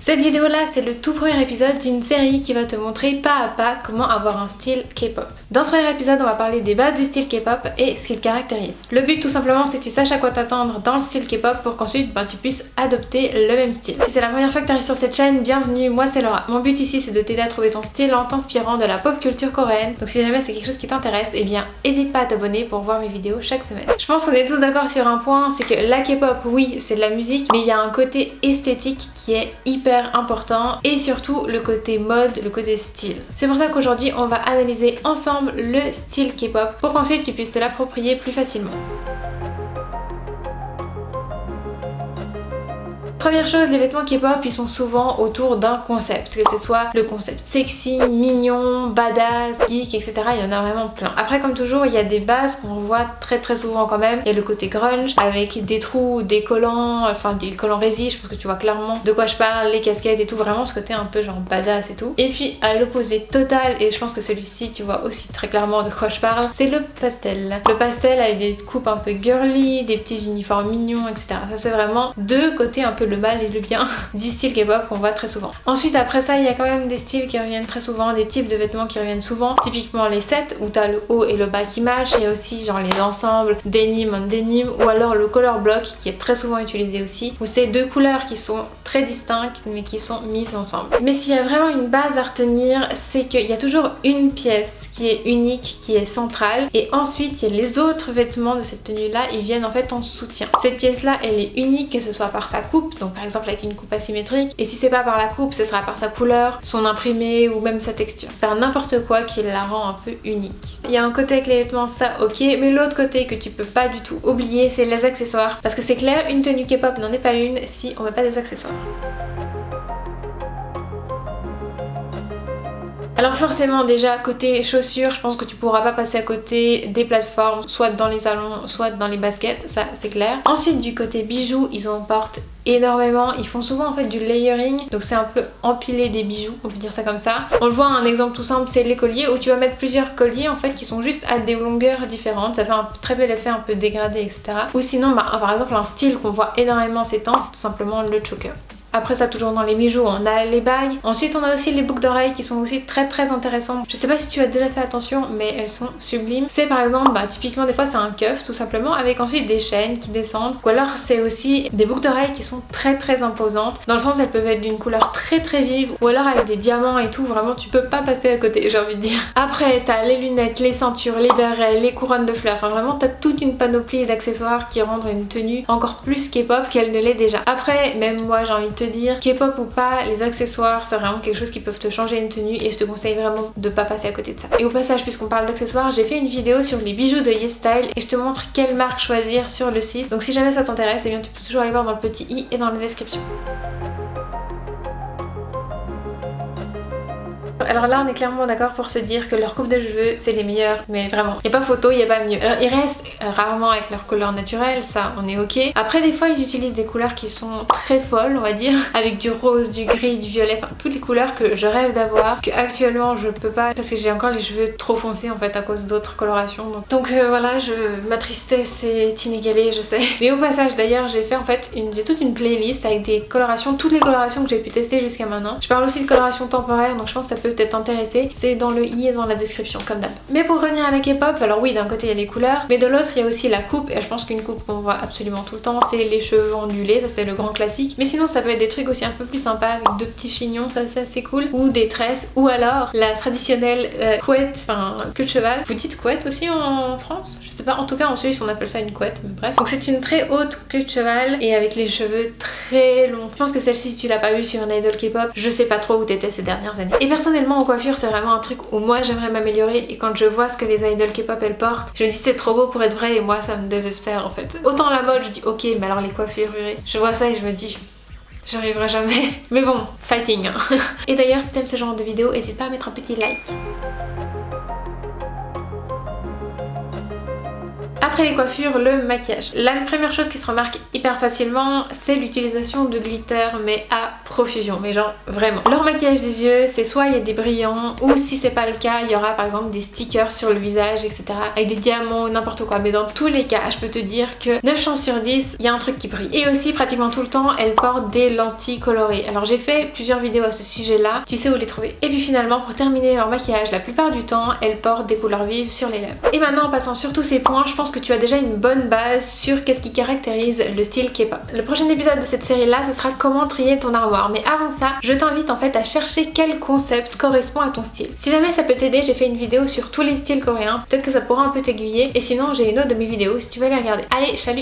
Cette vidéo là c'est le tout premier épisode d'une série qui va te montrer pas à pas comment avoir un style K-pop. Dans ce premier épisode on va parler des bases du style K-pop et ce qu'il caractérise. Le but tout simplement c'est que tu saches à quoi t'attendre dans le style K-pop pour qu'ensuite ben, tu puisses adopter le même style. Si c'est la première fois que tu arrives sur cette chaîne, bienvenue, moi c'est Laura. Mon but ici c'est de t'aider à trouver ton style en t'inspirant de la pop culture coréenne. Donc si jamais c'est quelque chose qui t'intéresse, eh bien n'hésite pas à t'abonner pour voir mes vidéos chaque semaine. Je pense qu'on est tous d'accord sur un point, c'est que la K-pop oui c'est de la musique mais il y a un côté esthétique qui est hyper important et surtout le côté mode, le côté style. C'est pour ça qu'aujourd'hui on va analyser ensemble le style K-pop pour qu'ensuite tu puisses te l'approprier plus facilement. Première chose, les vêtements K-pop, ils sont souvent autour d'un concept, que ce soit le concept sexy, mignon, badass, geek, etc. Il y en a vraiment plein. Après, comme toujours, il y a des bases qu'on voit très très souvent quand même. Il y a le côté grunge avec des trous, des collants, enfin des collants résis, je pense que tu vois clairement de quoi je parle, les casquettes et tout, vraiment ce côté un peu genre badass et tout. Et puis à l'opposé total, et je pense que celui-ci tu vois aussi très clairement de quoi je parle, c'est le pastel. Le pastel avec des coupes un peu girly, des petits uniformes mignons, etc. Ça c'est vraiment deux côtés un peu le mal et le bien du style K-pop qu'on voit très souvent. Ensuite après ça il y a quand même des styles qui reviennent très souvent, des types de vêtements qui reviennent souvent. Typiquement les sets où t'as le haut et le bas qui matchent. A aussi genre les ensembles denim on denim ou alors le color block qui est très souvent utilisé aussi. Où c'est deux couleurs qui sont très distinctes mais qui sont mises ensemble. Mais s'il y a vraiment une base à retenir c'est qu'il y a toujours une pièce qui est unique, qui est centrale et ensuite il y a les autres vêtements de cette tenue là ils viennent en fait en soutien. Cette pièce là elle est unique que ce soit par sa coupe donc par exemple avec une coupe asymétrique et si c'est pas par la coupe ce sera par sa couleur, son imprimé ou même sa texture. Faire n'importe quoi qui la rend un peu unique. Il y a un côté avec les vêtements ça ok mais l'autre côté que tu peux pas du tout oublier c'est les accessoires parce que c'est clair une tenue K-pop n'en est pas une si on met pas des accessoires. Alors forcément déjà côté chaussures je pense que tu pourras pas passer à côté des plateformes soit dans les salons soit dans les baskets ça c'est clair. Ensuite du côté bijoux ils en portent énormément, ils font souvent en fait du layering donc c'est un peu empiler des bijoux on peut dire ça comme ça. On le voit un exemple tout simple c'est les colliers où tu vas mettre plusieurs colliers en fait qui sont juste à des longueurs différentes ça fait un très bel effet un peu dégradé etc. Ou sinon bah, par exemple un style qu'on voit énormément ces temps c'est tout simplement le choker. Après ça toujours dans les bijoux on a les bagues. Ensuite on a aussi les boucles d'oreilles qui sont aussi très très intéressantes. Je sais pas si tu as déjà fait attention mais elles sont sublimes. C'est par exemple bah typiquement des fois c'est un cuff tout simplement avec ensuite des chaînes qui descendent. Ou alors c'est aussi des boucles d'oreilles qui sont très très imposantes. Dans le sens elles peuvent être d'une couleur très très vive ou alors avec des diamants et tout vraiment tu peux pas passer à côté j'ai envie de dire. Après t'as les lunettes, les ceintures, les bérets, les couronnes de fleurs. Enfin vraiment t'as toute une panoplie d'accessoires qui rendent une tenue encore plus K-pop qu'elle ne l'est déjà. Après même moi j'ai envie de dire, K-pop ou pas, les accessoires c'est vraiment quelque chose qui peuvent te changer une tenue et je te conseille vraiment de pas passer à côté de ça. Et au passage puisqu'on parle d'accessoires, j'ai fait une vidéo sur les bijoux de YesStyle et je te montre quelle marque choisir sur le site. Donc si jamais ça t'intéresse, et eh bien tu peux toujours aller voir dans le petit i et dans la description. Alors là on est clairement d'accord pour se dire que leur coupe de cheveux c'est les meilleurs mais vraiment il n'y a pas photo, il n'y a pas mieux. Alors ils restent euh, rarement avec leur couleur naturelle, ça on est ok. Après des fois ils utilisent des couleurs qui sont très folles on va dire avec du rose, du gris, du violet, enfin toutes les couleurs que je rêve d'avoir que actuellement je peux pas parce que j'ai encore les cheveux trop foncés en fait à cause d'autres colorations. Donc, euh, voilà je ma tristesse est inégalée je sais. Mais au passage d'ailleurs j'ai fait en fait une j'ai toute une playlist avec des colorations, toutes les colorations que j'ai pu tester jusqu'à maintenant. Je parle aussi de coloration temporaire donc je pense que ça peut peut-être intéresser, c'est dans le i et dans la description comme d'hab. Mais pour revenir à la K-pop, alors oui d'un côté il y a les couleurs, mais de l'autre il y a aussi la coupe et je pense qu'une coupe qu'on voit absolument tout le temps c'est les cheveux ondulés, ça c'est le grand classique. Mais sinon ça peut être des trucs aussi un peu plus sympas avec deux petits chignons, ça c'est assez cool, ou des tresses, ou alors la traditionnelle euh, couette, enfin queue de cheval. Vous dites couette aussi en France? Je sais pas, en tout cas en Suisse on appelle ça une couette, mais bref. Donc c'est une très haute queue de cheval et avec les cheveux très longs. Je pense que celle-ci si tu l'as pas vue sur un idol K-pop, je sais pas trop où t'étais ces dernières années. Et personnellement en coiffure c'est vraiment un truc où moi j'aimerais m'améliorer et quand je vois ce que les idols K-pop elles portent, je me dis c'est trop beau pour être vrai et moi ça me désespère en fait. Autant la mode je dis ok mais alors les coiffures je vois ça et je me dis j'arriverai jamais. Mais bon, fighting hein. Et d'ailleurs si t'aimes ce genre de vidéo, n'hésite pas à mettre un petit like. Après les coiffures, le maquillage. La première chose qui se remarque hyper facilement, c'est l'utilisation de glitter, mais à profusion, mais genre vraiment. Leur maquillage des yeux, c'est soit il y a des brillants, ou si c'est pas le cas, il y aura par exemple des stickers sur le visage, etc. Avec des diamants, n'importe quoi. Mais dans tous les cas, je peux te dire que 9 chances sur 10, il y a un truc qui brille. Et aussi, pratiquement tout le temps, elles portent des lentilles colorées. Alors j'ai fait plusieurs vidéos à ce sujet-là, tu sais où les trouver. Et puis finalement, pour terminer leur maquillage, la plupart du temps, elles portent des couleurs vives sur les lèvres. Et maintenant, en passant sur tous ces points, je pense que tu as déjà une bonne base sur qu'est-ce qui caractérise le style K-pop. Le prochain épisode de cette série-là, ce sera comment trier ton armoire. Mais avant ça, je t'invite en fait à chercher quel concept correspond à ton style. Si jamais ça peut t'aider, j'ai fait une vidéo sur tous les styles coréens. Peut-être que ça pourra un peu t'aiguiller. Et sinon, j'ai une autre de mes vidéos si tu veux les regarder. Allez, salut